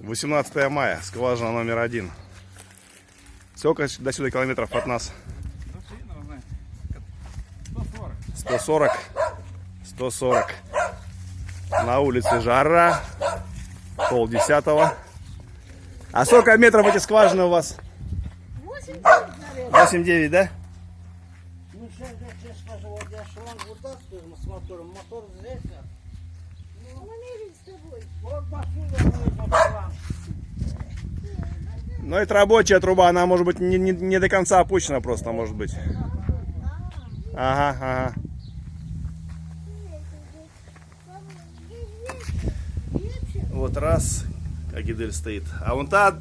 18 мая, скважина номер один. Сколько до сюда километров от нас? 140. 140. На улице жара. Пол десятого. А сколько метров эти скважины у вас? 8 наверное. 8-9, да? Ну, сейчас, сейчас скажу, вот я шланг вот с мотором, мотор здесь, а Ну, это рабочая труба, она может быть не, не, не до конца опущена просто, может быть. Ага, ага. Вот раз, Агидель стоит. А вон та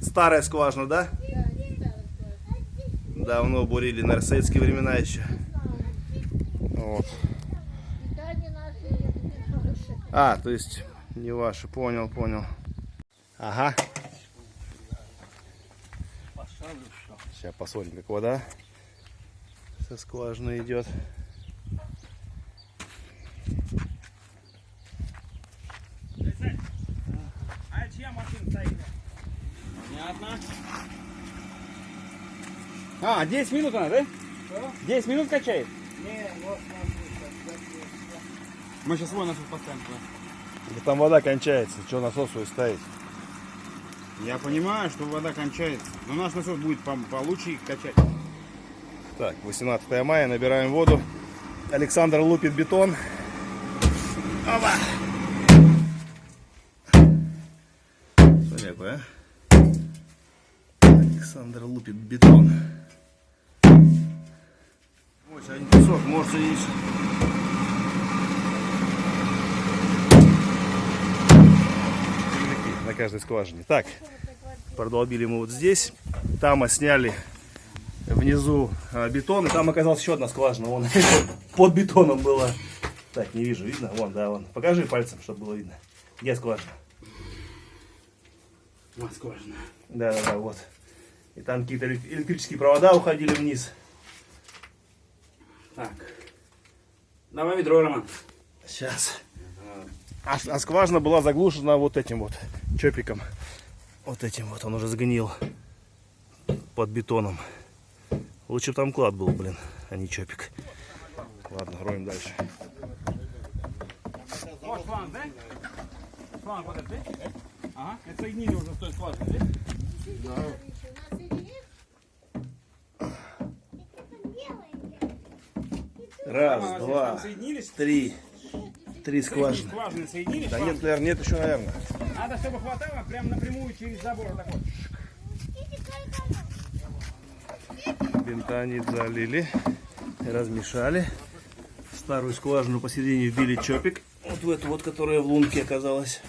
старая скважина, да? Давно бурили, на советские времена еще. Вот. Питание наше, это не наше. А, то есть не ваши, понял, понял. Ага. Сейчас посмотрим, как вода со скважины идет. А чья машина стоит? Понятно. А, 10 минут она, да? 10 минут качает? Не, вот смотри, Мы сейчас свой насос поставим туда. Да там вода кончается, что насос свой ставить? Я понимаю, что вода кончается. Но наш насос будет по- получше качать. Так, 18 мая, набираем воду. Александр лупит бетон. Опа! Смотри, какой, а? Александр лупит бетон. Ой, сегодня песок, может и на каждой скважине. Так, продолбили мы вот здесь. Там сняли внизу а, бетон, и там оказалась еще одна скважина. Вон, под бетоном была. Так, не вижу, видно? Вон, да, вон. Покажи пальцем, чтобы было видно. Где скважина? Вот скважина. Да, да, да, вот. И там какие-то элек- электрические провода уходили вниз. Так. Давай ведро, Роман. Сейчас. А, а скважина была заглушена вот этим вот чопиком. Вот этим вот, он уже сгнил под бетоном. Лучше бы там клад был, блин, а не чопик. Ладно, роем дальше. Раз, два, три. Три скважины. Скважины соединились? Да нет, наверное, нет еще, наверное. Надо, чтобы хватало прям напрямую через забор. Так вот. Бентонит залили, размешали. Старую скважину посередине вбили чопик. Вот в эту вот, которая в лунке оказалась.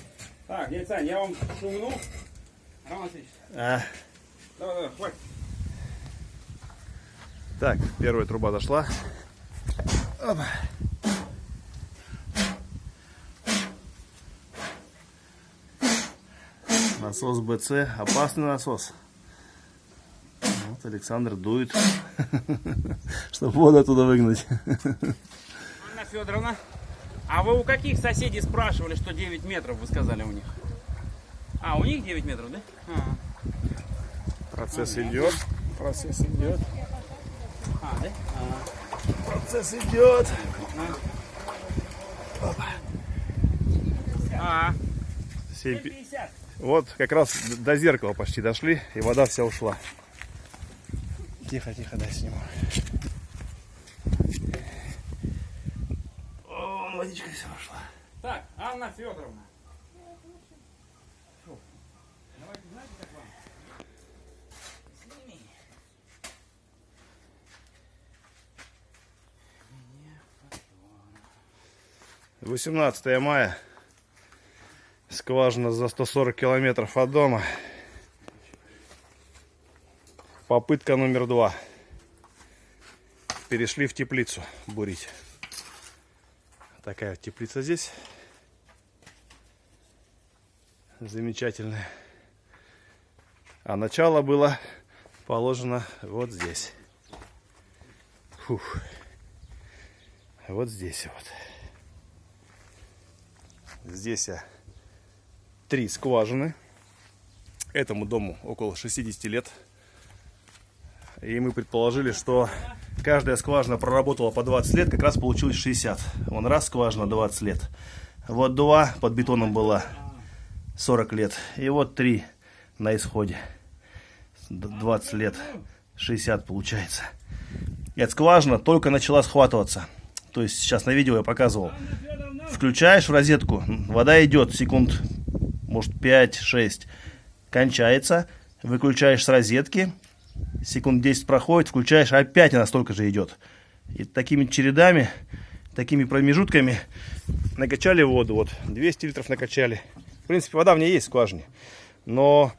Так, дядя Сань, я вам шумну. Роман Васильевич, А, давай, давай, хватит. так, первая труба дошла. Опа. Насос БЦ, опасный насос. Вот Александр дует, чтобы воду оттуда выгнать. Анна Федоровна, а вы у каких соседей спрашивали, что 9 метров, вы сказали у них? А, у них 9 метров, да? А, Процесс идет, процесс идет, а да? процесс идет. А, Семь пи- 50. Вот как раз до зеркала почти дошли, и вода вся ушла. Тихо, тихо, дай сниму. О, вон водичка вся ушла. Так, Анна Федоровна. Фу. Давайте, знаете, как вам? Сними. 18 мая. Скважина за 140 километров от дома. Попытка номер два. Перешли в теплицу бурить. Такая теплица здесь. Замечательная. А начало было положено вот здесь. Фух. Вот здесь вот. Здесь а, три скважины этому дому около 60 лет. И мы предположили, что каждая скважина проработала по 20 лет, как раз получилось 60. Вон раз скважина 20 лет. Вот два под бетоном была 40 лет. И вот три на исходе. Д- 20 лет. 60 получается. И эта скважина только начала схватываться. То есть сейчас на видео я показывал. Включаешь в розетку, вода идет секунд, может 5-6. Кончается, выключаешь с розетки, секунд 10 проходит, включаешь, опять она столько же идет. И такими чередами, такими промежутками накачали воду. Вот 200 литров накачали. В принципе, вода в ней есть в скважине. Но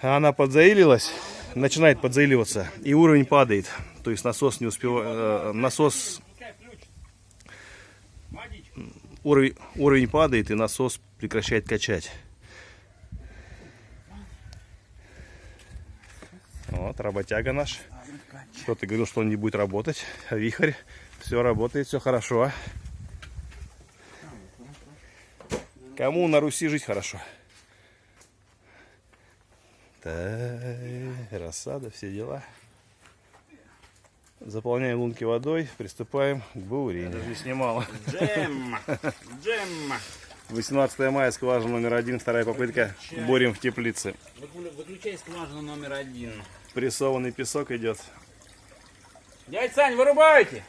она подзаилилась, начинает подзаиливаться, и уровень падает. То есть насос не успевает, насос уровень, уровень падает, и насос прекращает качать. Вот, работяга наш. Что ты говорил, что он не будет работать? А вихрь. Все работает, все хорошо. Кому на Руси жить хорошо? Так, рассада, все дела. Заполняем лунки водой, приступаем к бурению. Даже не снимала. Джем! Джем! 18 мая, скважина номер один, вторая попытка. Борем в теплице. Выклю- Выключай скважину номер один. Прессованный песок идет. Дядь Сань, вырубайте!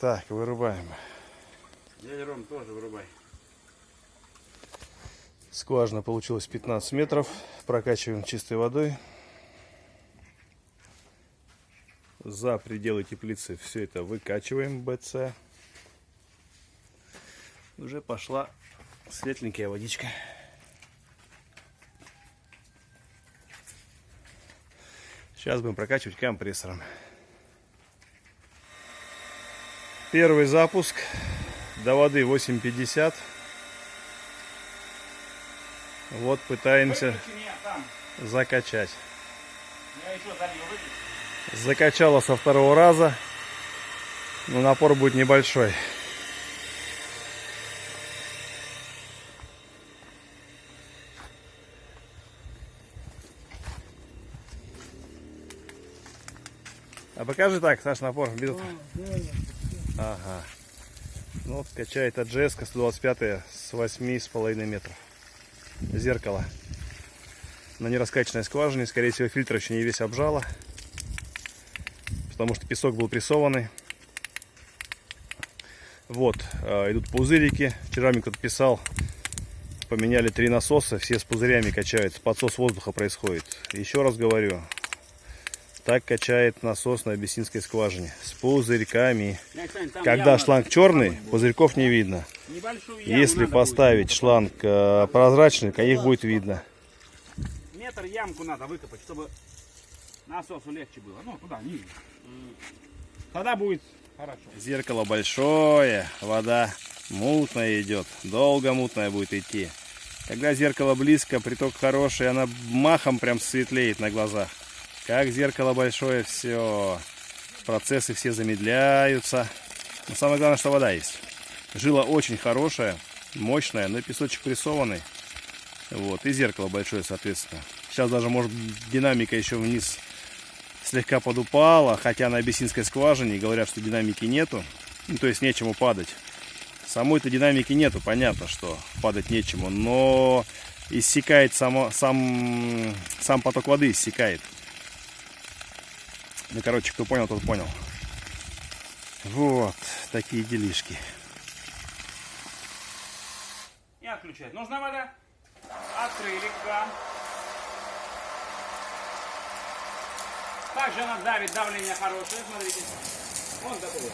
Так, вырубаем. Дядя Ром, тоже вырубай. Скважина получилась 15 метров. Прокачиваем чистой водой. За пределы теплицы все это выкачиваем БЦ. Уже пошла светленькая водичка. Сейчас будем прокачивать компрессором. Первый запуск. До воды 850. Вот пытаемся закачать. Я еще залью. Закачала со второго раза. Но напор будет небольшой. А покажи так, Саш, напор. Без... Ага. Ну вот качает AGS 125 с 8,5 метров. Зеркало. На нераскачанной скважине, скорее всего, фильтр еще не весь обжало потому что песок был прессованный. Вот, э, идут пузырики. Вчера мне кто-то писал, поменяли три насоса, все с пузырями качаются, подсос воздуха происходит. Еще раз говорю, так качает насос на абиссинской скважине, с пузырьками. Когда шланг черный, пузырьков не видно. Если поставить шланг э, прозрачный, их будет видно. Метр ямку надо выкопать, чтобы насосу легче было. Ну, туда, ниже. Тогда будет хорошо. Зеркало большое, вода мутная идет, долго мутная будет идти. Когда зеркало близко, приток хороший, она махом прям светлеет на глазах. Как зеркало большое, все, процессы все замедляются. Но самое главное, что вода есть. Жила очень хорошая, мощная, но песочек прессованный. Вот, и зеркало большое, соответственно. Сейчас даже, может, динамика еще вниз слегка подупала, хотя на абиссинской скважине говорят, что динамики нету, ну, то есть нечему падать. Самой-то динамики нету, понятно, что падать нечему, но иссякает само, сам, сам поток воды иссякает. Ну, короче, кто понял, тот понял. Вот, такие делишки. И отключать. Нужна вода? Открыли кран. Также она давит, давление хорошее, смотрите. Вон такое.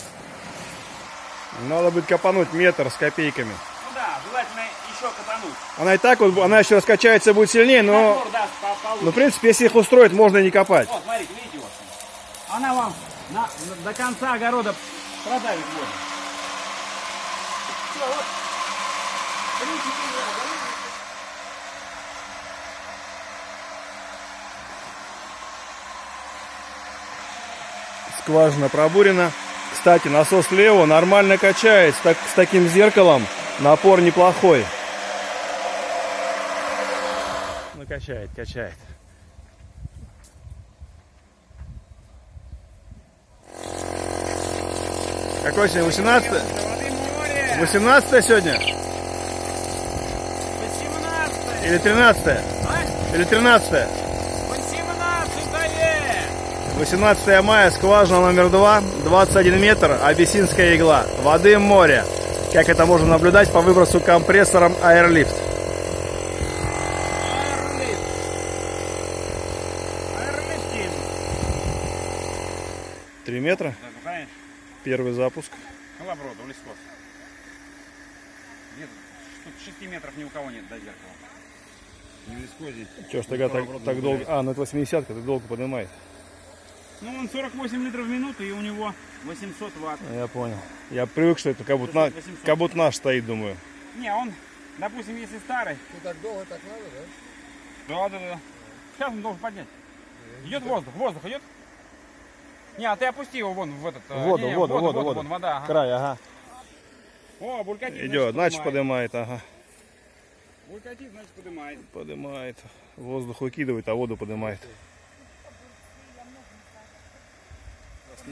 Надо будет копануть метр с копейками. Ну да, желательно еще катануть. Она и так вот, она еще раскачается будет сильнее, но, получше. но в принципе, если их устроить, можно и не копать. Вот, смотрите, видите вот. Она вам на- до конца огорода продавит воду. Всё, вот. Видите, видите, Скважина пробурена. Кстати, насос слева нормально качает. Так- с таким зеркалом напор неплохой. качает, качает. Какой сегодня? 18 Воды море! 18 сегодня? 18 Или 13 А? Или 13 18 18 мая, скважина номер 2, 21 метр, абиссинская игла. Воды море. Как это можно наблюдать по выбросу компрессором Airlift. Аэрлифт. 3 метра, ну, первый запуск. Колоброд, Улискос. Где-то тут 6 метров ни у кого нет до зеркала. Не в Улискозе. Че ж тогда так, так долго... А, ну это 80 так долго поднимает. Ну, он 48 литров в минуту, и у него 800 ватт. Я понял. Я привык, что это как будто, на- 800. как будто наш стоит, думаю. Не, он, допустим, если старый, Ну так долго так надо, да? да, да, да. Сейчас он должен поднять. Идет воздух, воздух идет. Не, а ты опусти его вон в этот. э, Воду, не, не, воду, воду, воду, воду. вон, вода. ага. Край, ага. О, булькатит. Идет, значит поднимает. поднимает, ага. Булькатит, значит поднимает. Поднимает. Воздух выкидывает, а воду поднимает.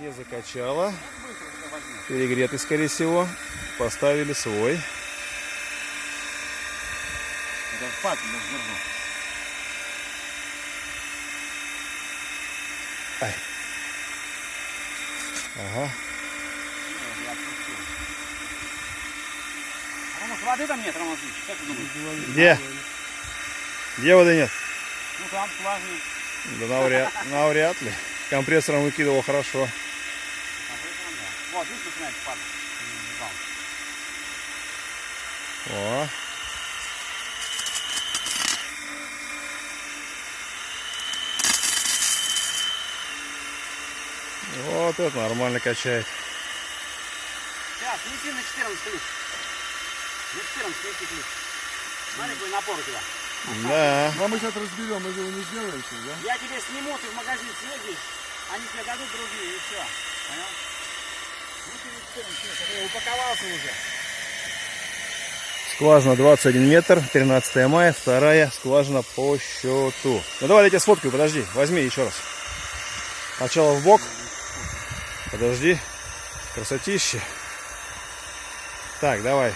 Не закачало. Перегретый, скорее всего. Поставили свой. Держу. Ага. Может воды там нет, Васильевич? Как ты думаешь? Где? Где воды нет? Ну там скважина. Да навряд, навряд ли. Компрессором выкидывал хорошо. А вот там, да. Вот, видишь, начинает падать. О. Вот это нормально качает. Сейчас, неси на 14 ключ. На 14 неси ключ. Смотри, какой напор у тебя. Да. А мы сейчас разберем, мы его не сделаем сейчас, да? Я тебе сниму, ты в магазин съездишь, они тебе дадут другие, и все. Понял? Ну, ты на 14 ключ, я упаковался уже. Скважина 21 метр, 13 мая, вторая скважина по счету. Ну давай я тебя сфоткаю, подожди, возьми еще раз. Сначала в бок. Подожди. Красотище. Так, давай.